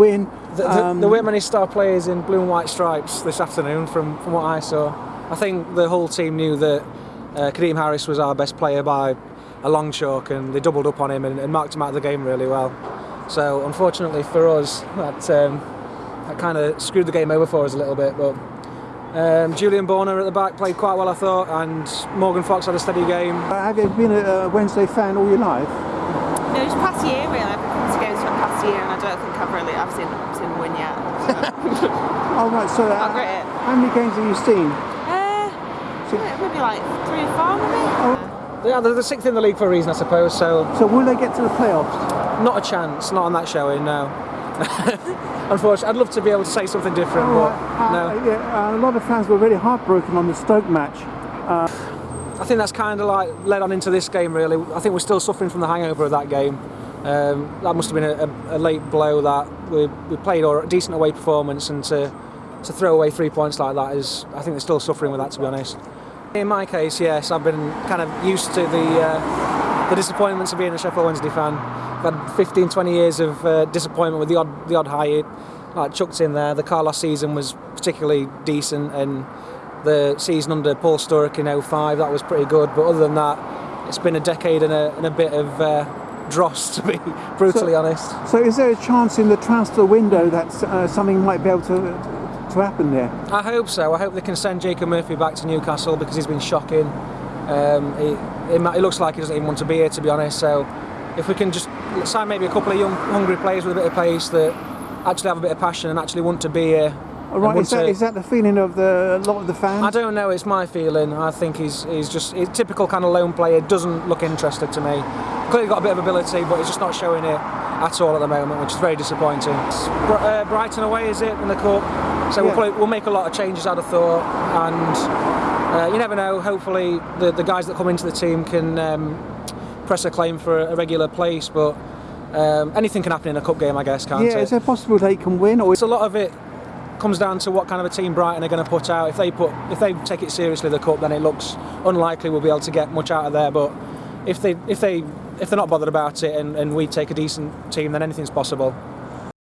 Win. The, the, um, there weren't many star players in blue and white stripes this afternoon from, from what I saw. I think the whole team knew that uh, Kadeem Harris was our best player by a long chalk and they doubled up on him and, and marked him out of the game really well. So unfortunately for us, that, um, that kind of screwed the game over for us a little bit. But um, Julian Borner at the back played quite well I thought and Morgan Fox had a steady game. have you been a, a Wednesday fan all your life? No, it's past year really. I've come to games for the past year and I don't think I've really I've seen seen them win yet. Oh right, so uh, I'll grit it. how many games have you seen? Uh, maybe like three or four maybe. Yeah, they're the sixth in the league for a reason I suppose, so So will they get to the playoffs? not a chance, not on that showing, no. Unfortunately, I'd love to be able to say something different, All but. Uh, no. yeah, uh, a lot of fans were really heartbroken on the Stoke match. I think that's kind of like led on into this game really. I think we're still suffering from the hangover of that game. Um, that must have been a, a, a late blow that we, we played a decent away performance and to, to throw away three points like that is, I think they're still suffering with that to be honest. In my case, yes, I've been kind of used to the, uh, the disappointments of being a Sheffield Wednesday fan. I've had 15, 20 years of uh, disappointment with the odd, the odd high like chucked in there. The car last season was particularly decent and the season under Paul Sturrock in 05, that was pretty good. But other than that, it's been a decade and a, and a bit of uh, dross, to be brutally So- honest. So is there a chance in the transfer window that uh, something might be able to, to happen there? I hope so. I hope they can send Jacob Murphy back to Newcastle because he's been shocking. Um, it, it, ma- it looks like he doesn't even want to be here, to be honest. So if we can just sign maybe a couple of young, hungry players with a bit of pace that actually have a bit of passion and actually want to be here. All right, is that, to- is that the feeling of the, a lot of the fans? I don't know. It's my feeling. I think he's he's just he's typical kind of lone player. Doesn't look interested to me. Clearly got a bit of ability, but he's just not showing it at all at the moment, which is very disappointing. It's Br- uh, Brighton away is it in the cup? So we'll, probably, we'll make a lot of changes. I'd have thought, and uh, you never know. Hopefully, the the guys that come into the team can um, press a claim for a regular place, but. Um, anything can happen in a cup game, I guess, can't yeah, it? is there possible they can win? Or It's a lot of it comes down to what kind of a team Brighton are going to put out. If they put, if they take it seriously, the cup, then it looks unlikely we'll be able to get much out of there. But if they, if they, if they're not bothered about it and, and we take a decent team, then anything's possible.